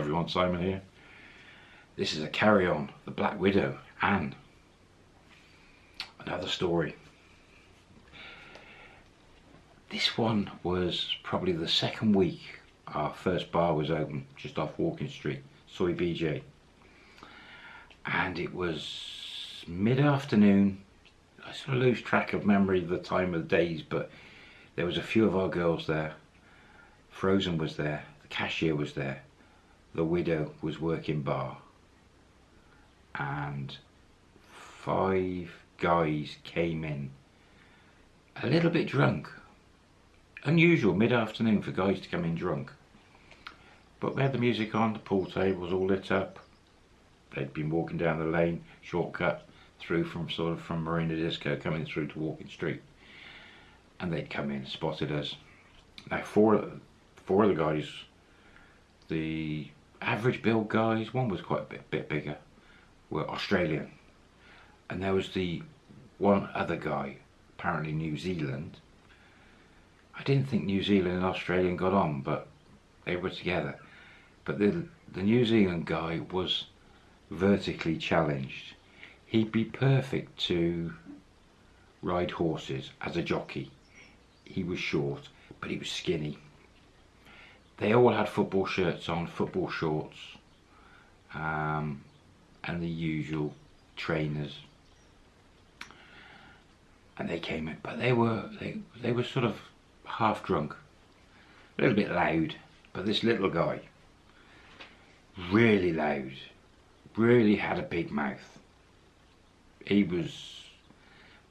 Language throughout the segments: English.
everyone, Simon here. This is a carry-on, The Black Widow, and another story. This one was probably the second week our first bar was open, just off Walking Street, Soi BJ. And it was mid-afternoon. I sort of lose track of memory of the time of the days, but there was a few of our girls there. Frozen was there, the cashier was there, the widow was working bar. And five guys came in a little bit drunk. Unusual mid-afternoon for guys to come in drunk. But we had the music on the pool table was all lit up. They'd been walking down the lane shortcut through from sort of from Marine Disco coming through to Walking Street. And they'd come in spotted us. Now four four of the guys the average build guys one was quite a bit, bit bigger were Australian. And there was the one other guy, apparently New Zealand. I didn't think New Zealand and Australian got on, but they were together. But the, the New Zealand guy was vertically challenged. He'd be perfect to ride horses as a jockey. He was short, but he was skinny. They all had football shirts on, football shorts. Um, and the usual trainers. And they came in but they were they, they were sort of half drunk a little bit loud but this little guy really loud really had a big mouth. He was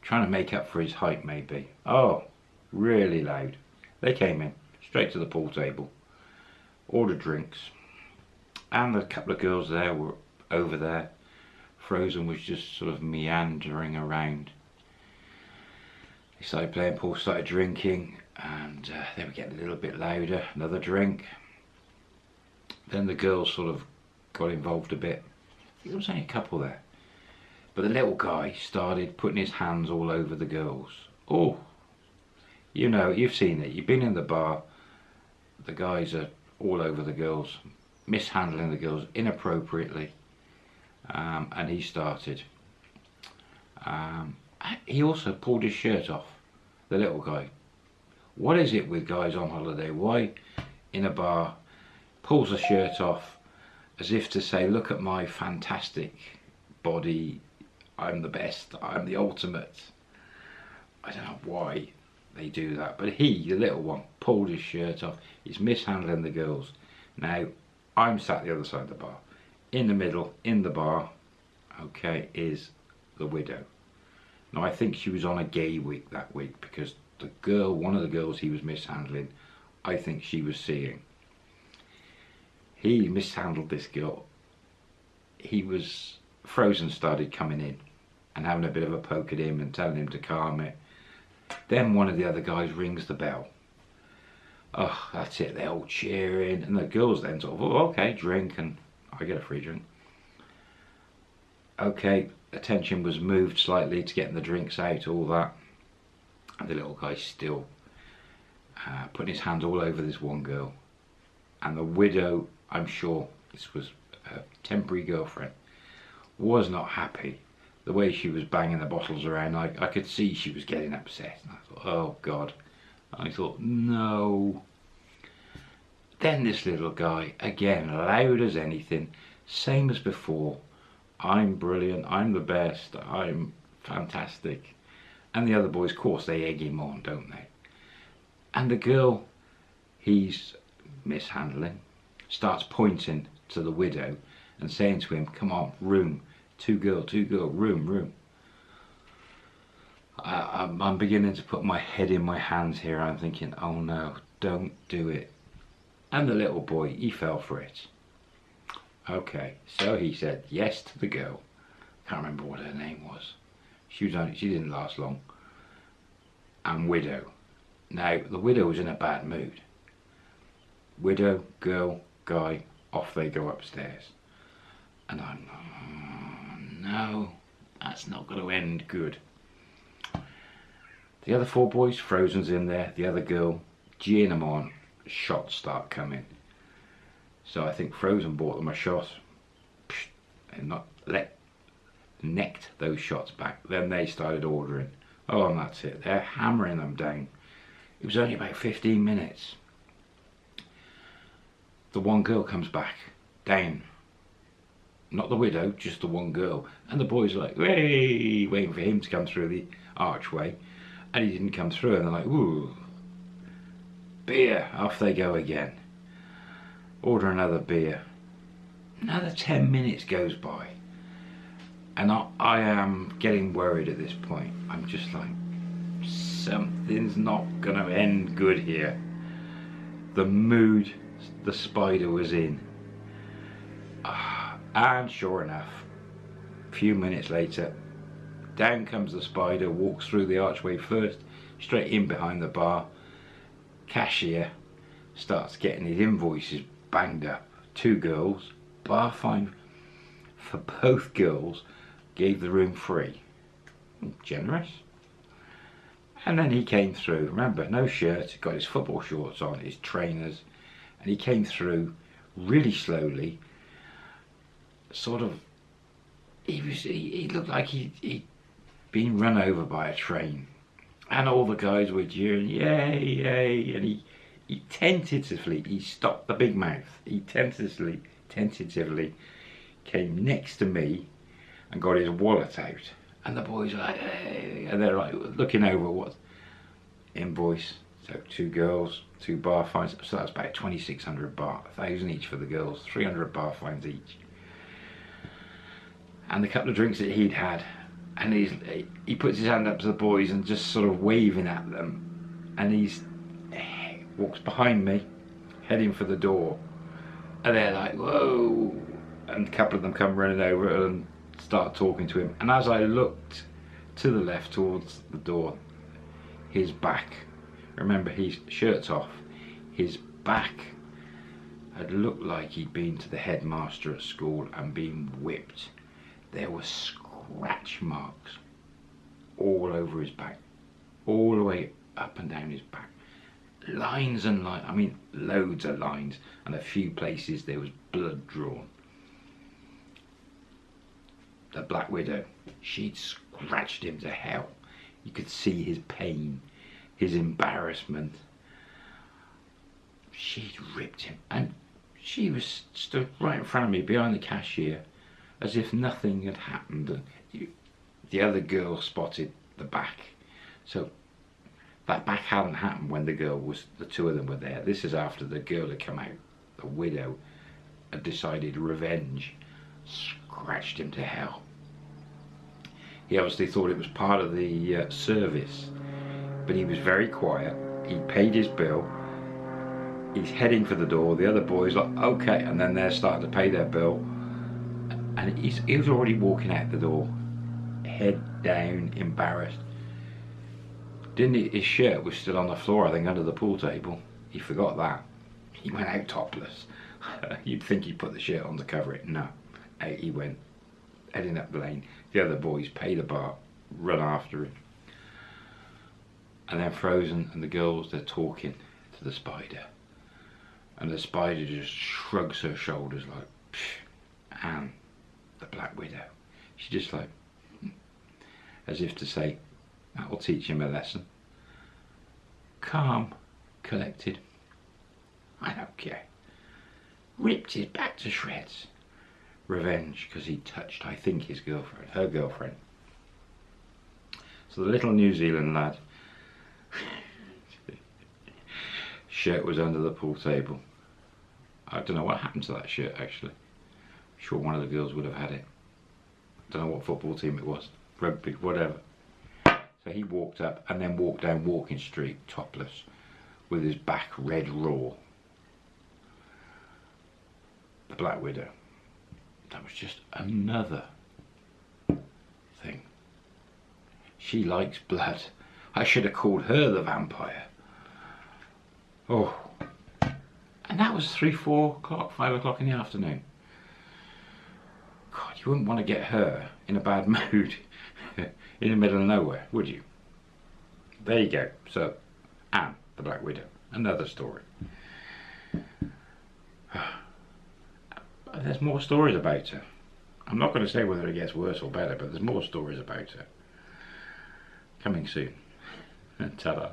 trying to make up for his height maybe. Oh really loud. They came in straight to the pool table ordered drinks and a couple of girls there were over there. Frozen was just sort of meandering around. They started playing pool, started drinking, and uh, they were getting a little bit louder. Another drink. Then the girls sort of got involved a bit. there was only a couple there. But the little guy started putting his hands all over the girls. Oh, you know, you've seen it. You've been in the bar. The guys are all over the girls, mishandling the girls inappropriately um, and he started. Um, he also pulled his shirt off, the little guy. What is it with guys on holiday? Why in a bar pulls the shirt off as if to say, look at my fantastic body, I'm the best, I'm the ultimate. I don't know why they do that, but he, the little one, pulled his shirt off. He's mishandling the girls. Now, I'm sat the other side of the bar in the middle, in the bar, okay, is the widow. Now I think she was on a gay week that week because the girl, one of the girls he was mishandling, I think she was seeing. He mishandled this girl. He was, Frozen started coming in and having a bit of a poke at him and telling him to calm it. Then one of the other guys rings the bell. Oh, that's it, they're all cheering. And the girls then sort of, oh, okay, drink and I get a free drink. Okay, attention was moved slightly to getting the drinks out, all that. And the little guy still uh, putting his hands all over this one girl. And the widow, I'm sure this was a temporary girlfriend, was not happy. The way she was banging the bottles around, I, I could see she was getting upset. And I thought, oh God. I thought, no. Then this little guy, again, loud as anything, same as before. I'm brilliant, I'm the best, I'm fantastic. And the other boys, of course, they egg him on, don't they? And the girl he's mishandling starts pointing to the widow and saying to him, come on, room, two girl, two girl, room, room. I, I'm, I'm beginning to put my head in my hands here. I'm thinking, oh no, don't do it. And the little boy, he fell for it. Okay, so he said yes to the girl. Can't remember what her name was. She was only, she didn't last long. And widow. Now, the widow was in a bad mood. Widow, girl, guy, off they go upstairs. And I'm, no, that's not going to end good. The other four boys, Frozen's in there, the other girl, G them on, shots start coming. So I think Frozen bought them a shot and not let necked those shots back. Then they started ordering. Oh, and that's it. They're hammering them down. It was only about 15 minutes. The one girl comes back, down. Not the widow, just the one girl. And the boys are like, hey, waiting for him to come through the archway. And he didn't come through. And they're like, ooh, beer. Off they go again. Order another beer. Another 10 minutes goes by. And I, I am getting worried at this point. I'm just like, something's not going to end good here. The mood the spider was in. And sure enough, a few minutes later, down comes the spider, walks through the archway first, straight in behind the bar. Cashier starts getting his invoices banged up. Two girls, bar fine for both girls, gave the room free. Generous. And then he came through, remember, no shirt, got his football shorts on, his trainers, and he came through really slowly, sort of, he was, he, he looked like he, he'd been run over by a train. And all the guys were jeering, yay, yay, and he, he tentatively, he stopped the big mouth, he tentatively, tentatively came next to me and got his wallet out. And the boys are like, hey, and they're like looking over what invoice. So two girls, two bar fines. So that's about 2,600 baht, a thousand each for the girls, 300 bar fines each. And the couple of drinks that he'd had, and he's he puts his hand up to the boys and just sort of waving at them, and he's he walks behind me, heading for the door, and they're like, whoa, and a couple of them come running over and start talking to him. And as I looked to the left towards the door, his back, remember his shirt's off, his back had looked like he'd been to the headmaster at school and been whipped. There were scratch marks all over his back, all the way up and down his back. Lines and lines, I mean loads of lines, and a few places there was blood drawn the Black Widow, she'd scratched him to hell. You could see his pain, his embarrassment. She'd ripped him, and she was stood right in front of me behind the cashier as if nothing had happened. The other girl spotted the back. So that back hadn't happened when the girl was, the two of them were there. This is after the girl had come out, the widow, had decided revenge, scratched him to hell. He obviously thought it was part of the uh, service, but he was very quiet. He paid his bill. He's heading for the door. The other boys like, okay, and then they're starting to pay their bill. And he's, he was already walking out the door, head down, embarrassed. Didn't he, his shirt was still on the floor, I think, under the pool table. He forgot that. He went out topless. You'd think he put the shirt on to cover it. No, out he went heading up the lane. The other boys pay the bar, run after him. And then Frozen and the girls, they're talking to the spider. And the spider just shrugs her shoulders like, Psh. and the Black Widow. She's just like, hmm. as if to say, that will teach him a lesson. Calm, collected. I don't care. Ripped his back to shreds revenge because he touched, I think, his girlfriend, her girlfriend. So the little New Zealand lad, shirt was under the pool table. I don't know what happened to that shirt actually. Sure one of the girls would have had it. Don't know what football team it was, rugby, whatever. So he walked up and then walked down Walking Street topless with his back red raw. The Black Widow that was just another thing. She likes blood. I should have called her the vampire. Oh. And that was three, four o'clock, five o'clock in the afternoon. You wouldn't want to get her in a bad mood in the middle of nowhere, would you? There you go. So, Anne, the Black Widow. Another story. there's more stories about her. I'm not going to say whether it gets worse or better, but there's more stories about her. Coming soon. Ta-da.